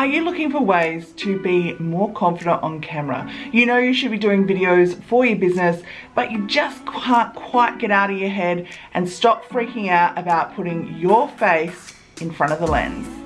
Are you looking for ways to be more confident on camera? You know you should be doing videos for your business, but you just can't quite get out of your head and stop freaking out about putting your face in front of the lens.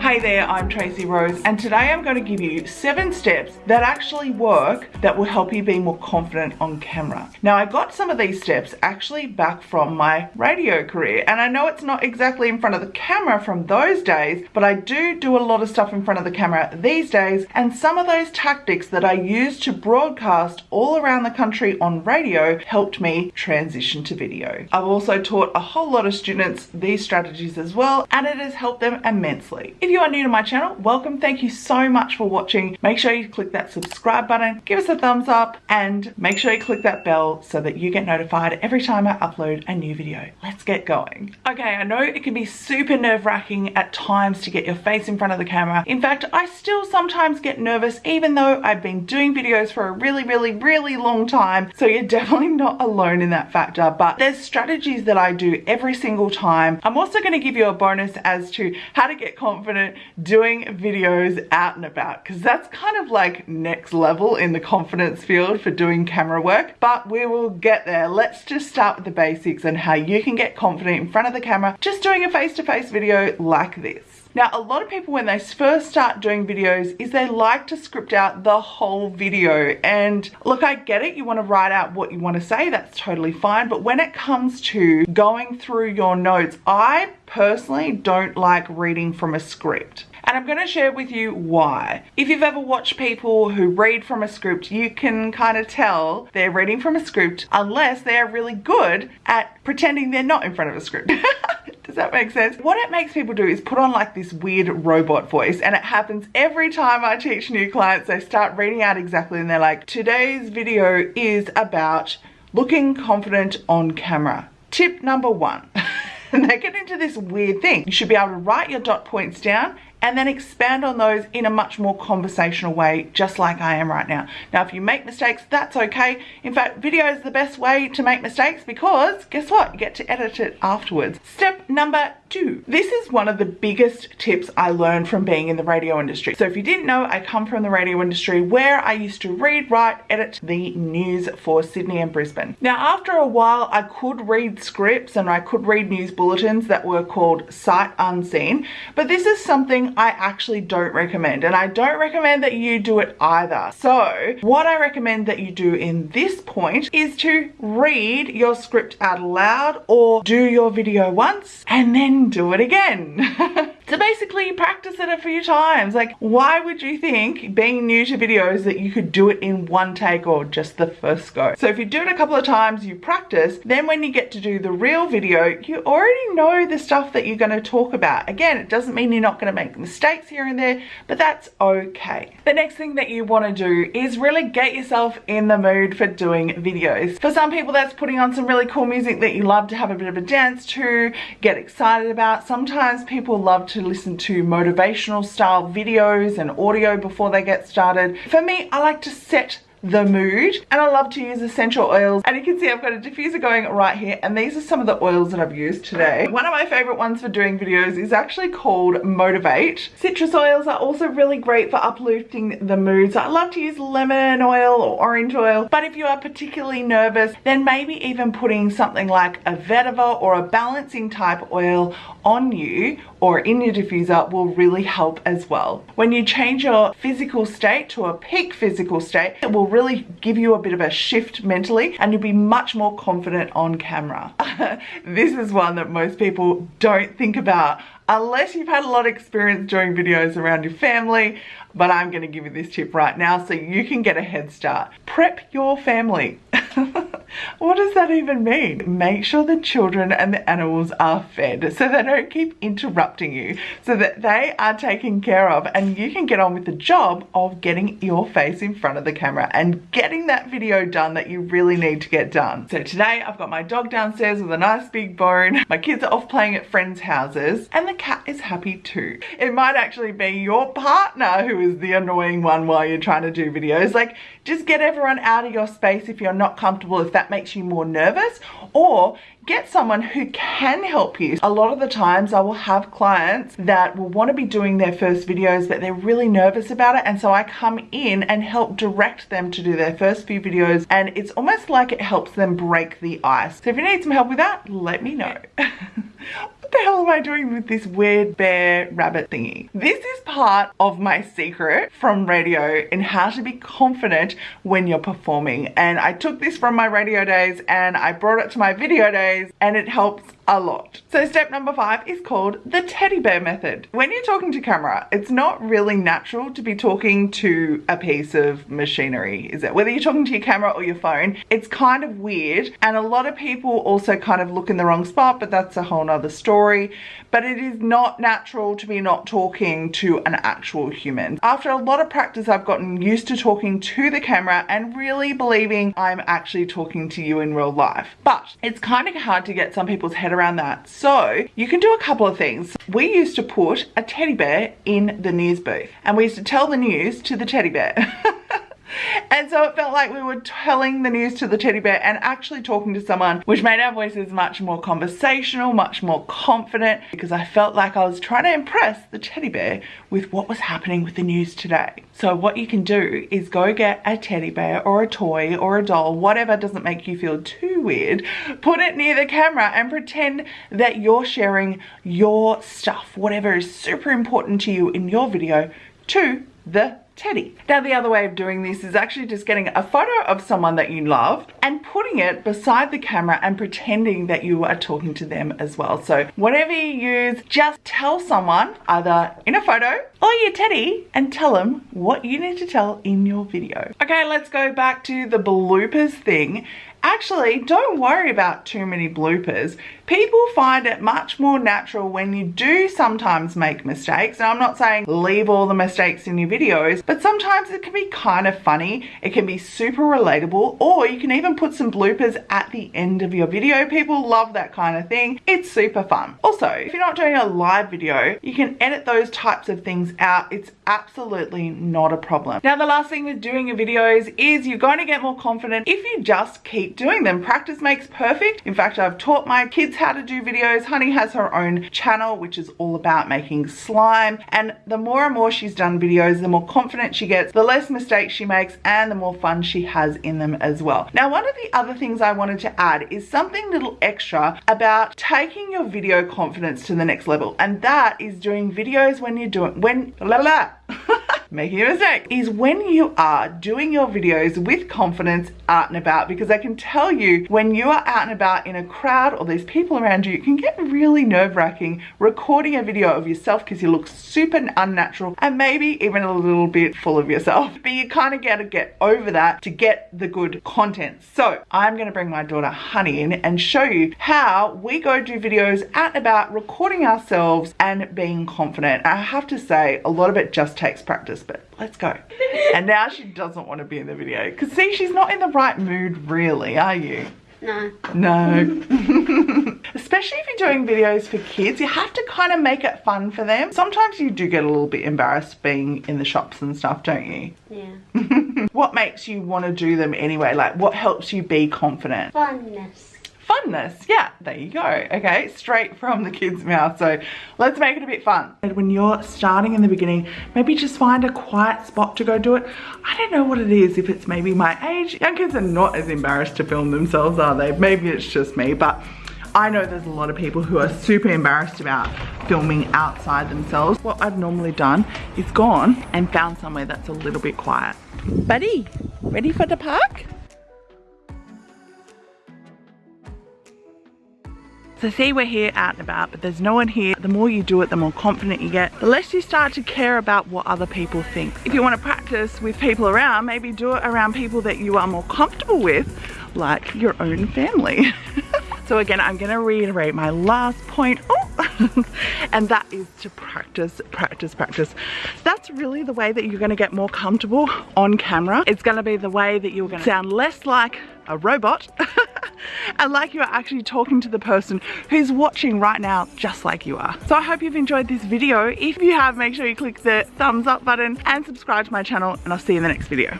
Hey there, I'm Tracy Rose and today I'm going to give you seven steps that actually work that will help you be more confident on camera. Now I got some of these steps actually back from my radio career and I know it's not exactly in front of the camera from those days but I do do a lot of stuff in front of the camera these days and some of those tactics that I used to broadcast all around the country on radio helped me transition to video. I've also taught a whole lot of students these strategies as well and it has helped them immensely. If you you are new to my channel, welcome. Thank you so much for watching. Make sure you click that subscribe button, give us a thumbs up, and make sure you click that bell so that you get notified every time I upload a new video. Let's get going. Okay, I know it can be super nerve wracking at times to get your face in front of the camera. In fact, I still sometimes get nervous even though I've been doing videos for a really, really, really long time. So you're definitely not alone in that factor, but there's strategies that I do every single time. I'm also gonna give you a bonus as to how to get confident doing videos out and about because that's kind of like next level in the confidence field for doing camera work. But we will get there. Let's just start with the basics and how you can get confident in front of the camera just doing a face-to-face -face video like this now, a lot of people when they first start doing videos is they like to script out the whole video. And look, I get it. You want to write out what you want to say. That's totally fine. But when it comes to going through your notes, I personally don't like reading from a script. And I'm going to share with you why. If you've ever watched people who read from a script, you can kind of tell they're reading from a script unless they're really good at pretending they're not in front of a script. Does that make sense? What it makes people do is put on like this weird robot voice and it happens every time I teach new clients. They start reading out exactly and they're like, today's video is about looking confident on camera. Tip number one. and they get into this weird thing. You should be able to write your dot points down and then expand on those in a much more conversational way, just like I am right now. Now, if you make mistakes, that's okay. In fact, video is the best way to make mistakes because guess what? You get to edit it afterwards. Step number two. This is one of the biggest tips I learned from being in the radio industry. So if you didn't know, I come from the radio industry where I used to read, write, edit the news for Sydney and Brisbane. Now, after a while, I could read scripts and I could read news bulletins that were called sight unseen, but this is something I actually don't recommend and I don't recommend that you do it either. So what I recommend that you do in this point is to read your script out loud or do your video once and then do it again. So basically practice it a few times. Like why would you think being new to videos that you could do it in one take or just the first go? So if you do it a couple of times, you practice, then when you get to do the real video, you already know the stuff that you're gonna talk about. Again, it doesn't mean you're not gonna make mistakes here and there, but that's okay. The next thing that you wanna do is really get yourself in the mood for doing videos. For some people, that's putting on some really cool music that you love to have a bit of a dance to, get excited about. Sometimes people love to listen to motivational style videos and audio before they get started. For me, I like to set the mood and I love to use essential oils and you can see I've got a diffuser going right here and these are some of the oils that I've used today. One of my favorite ones for doing videos is actually called Motivate. Citrus oils are also really great for uplifting the mood so I love to use lemon oil or orange oil but if you are particularly nervous then maybe even putting something like a vetiver or a balancing type oil on you or in your diffuser will really help as well. When you change your physical state to a peak physical state it will really give you a bit of a shift mentally and you'll be much more confident on camera. this is one that most people don't think about unless you've had a lot of experience doing videos around your family, but I'm gonna give you this tip right now so you can get a head start. Prep your family. what does that even mean? Make sure the children and the animals are fed so they don't keep interrupting you, so that they are taken care of and you can get on with the job of getting your face in front of the camera and getting that video done that you really need to get done. So today I've got my dog downstairs with a nice big bone, my kids are off playing at friends' houses and the cat is happy too. It might actually be your partner who is the annoying one while you're trying to do videos. Like just get everyone out of your space if you're not comfortable if that makes you more nervous or get someone who can help you. A lot of the times I will have clients that will want to be doing their first videos but they're really nervous about it and so I come in and help direct them to do their first few videos and it's almost like it helps them break the ice. So if you need some help with that, let me know. the hell am I doing with this weird bear rabbit thingy? This is part of my secret from radio in how to be confident when you're performing. And I took this from my radio days and I brought it to my video days and it helps a lot. So step number five is called the teddy bear method. When you're talking to camera, it's not really natural to be talking to a piece of machinery, is it? Whether you're talking to your camera or your phone, it's kind of weird. And a lot of people also kind of look in the wrong spot, but that's a whole nother story. But it is not natural to be not talking to an actual human. After a lot of practice, I've gotten used to talking to the camera and really believing I'm actually talking to you in real life. But it's kind of hard to get some people's head around around that. So you can do a couple of things. We used to put a teddy bear in the news booth and we used to tell the news to the teddy bear. And so it felt like we were telling the news to the teddy bear and actually talking to someone, which made our voices much more conversational, much more confident, because I felt like I was trying to impress the teddy bear with what was happening with the news today. So what you can do is go get a teddy bear or a toy or a doll, whatever doesn't make you feel too weird, put it near the camera and pretend that you're sharing your stuff, whatever is super important to you in your video to the teddy. Now the other way of doing this is actually just getting a photo of someone that you love and putting it beside the camera and pretending that you are talking to them as well. So whatever you use, just tell someone either in a photo or your teddy and tell them what you need to tell in your video. Okay, let's go back to the bloopers thing Actually, don't worry about too many bloopers. People find it much more natural when you do sometimes make mistakes. And I'm not saying leave all the mistakes in your videos, but sometimes it can be kind of funny. It can be super relatable, or you can even put some bloopers at the end of your video. People love that kind of thing. It's super fun. Also, if you're not doing a live video, you can edit those types of things out. It's absolutely not a problem. Now, the last thing with doing your videos is you're going to get more confident if you just keep keep doing them. Practice makes perfect. In fact, I've taught my kids how to do videos. Honey has her own channel, which is all about making slime. And the more and more she's done videos, the more confident she gets, the less mistakes she makes, and the more fun she has in them as well. Now, one of the other things I wanted to add is something little extra about taking your video confidence to the next level. And that is doing videos when you're doing, when, la la, making a mistake is when you are doing your videos with confidence out and about because I can tell you when you are out and about in a crowd or there's people around you, it can get really nerve-wracking recording a video of yourself because you look super unnatural and maybe even a little bit full of yourself. But you kind of got to get over that to get the good content. So I'm going to bring my daughter Honey in and show you how we go do videos out and about recording ourselves and being confident. I have to say a lot of it just takes practice, but let's go. and now she doesn't want to be in the video because see, she's not in the right mood really, are you? No. No. Especially if you're doing videos for kids, you have to kind of make it fun for them. Sometimes you do get a little bit embarrassed being in the shops and stuff, don't you? Yeah. what makes you want to do them anyway? Like what helps you be confident? Funness funness. Yeah, there you go. Okay, straight from the kid's mouth. So let's make it a bit fun. And when you're starting in the beginning, maybe just find a quiet spot to go do it. I don't know what it is, if it's maybe my age. Young kids are not as embarrassed to film themselves, are they? Maybe it's just me, but I know there's a lot of people who are super embarrassed about filming outside themselves. What I've normally done is gone and found somewhere that's a little bit quiet. Buddy, ready for the park? So see we're here out and about, but there's no one here. The more you do it, the more confident you get. The less you start to care about what other people think. If you want to practice with people around, maybe do it around people that you are more comfortable with, like your own family. so again, I'm gonna reiterate my last point. Oh. and that is to practice, practice, practice. That's really the way that you're gonna get more comfortable on camera. It's gonna be the way that you're gonna sound less like a robot and like you are actually talking to the person who's watching right now just like you are. So I hope you've enjoyed this video. If you have, make sure you click the thumbs up button and subscribe to my channel and I'll see you in the next video.